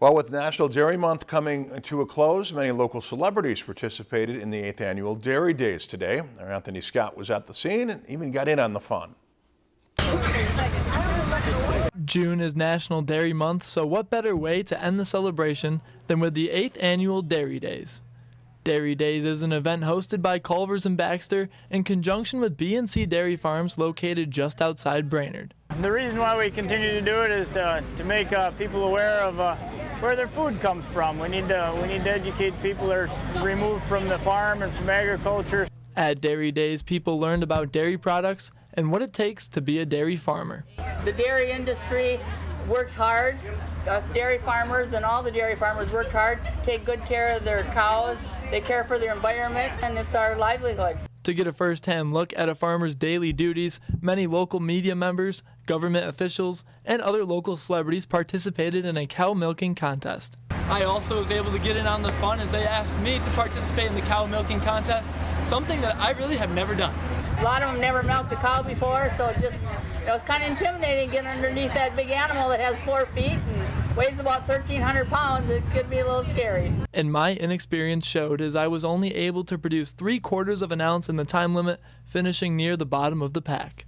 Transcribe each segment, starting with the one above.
Well, with National Dairy Month coming to a close, many local celebrities participated in the 8th annual Dairy Days today. Our Anthony Scott was at the scene and even got in on the fun. June is National Dairy Month, so what better way to end the celebration than with the 8th annual Dairy Days? Dairy Days is an event hosted by Culver's and Baxter in conjunction with B&C Dairy Farms located just outside Brainerd. The reason why we continue to do it is to, to make uh, people aware of uh, where their food comes from. We need to we need to educate people that are removed from the farm and from agriculture. At Dairy Days, people learned about dairy products and what it takes to be a dairy farmer. The dairy industry works hard. Us dairy farmers and all the dairy farmers work hard, take good care of their cows, they care for their environment, and it's our livelihood. To get a first-hand look at a farmer's daily duties, many local media members, government officials, and other local celebrities participated in a cow milking contest. I also was able to get in on the fun as they asked me to participate in the cow milking contest, something that I really have never done. A lot of them never milked a cow before, so it just it was kind of intimidating getting underneath that big animal that has four feet and weighs about 1,300 pounds. It could be a little scary. And my inexperience showed as I was only able to produce three quarters of an ounce in the time limit, finishing near the bottom of the pack.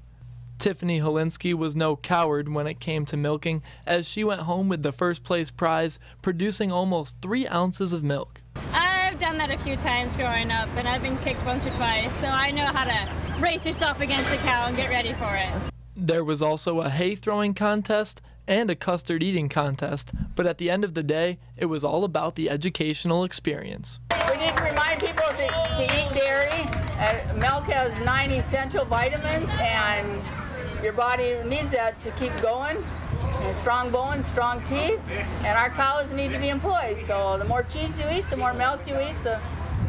Tiffany Holinsky was no coward when it came to milking, as she went home with the first place prize, producing almost three ounces of milk. I've done that a few times growing up, and I've been kicked once or twice, so I know how to brace yourself against the cow and get ready for it. There was also a hay throwing contest and a custard eating contest, but at the end of the day, it was all about the educational experience. We need to remind people to, to eat dairy. Uh, milk has nine essential vitamins, and your body needs that to keep going. And strong bones, strong teeth, and our cows need to be employed. So the more cheese you eat, the more milk you eat, the,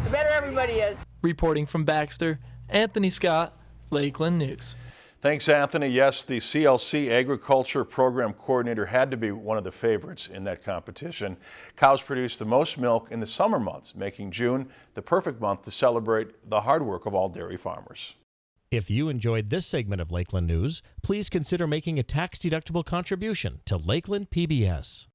the better everybody is. Reporting from Baxter, Anthony Scott, Lakeland News. Thanks, Anthony. Yes, the CLC Agriculture Program Coordinator had to be one of the favorites in that competition. Cows produce the most milk in the summer months, making June the perfect month to celebrate the hard work of all dairy farmers. If you enjoyed this segment of Lakeland News, please consider making a tax-deductible contribution to Lakeland PBS.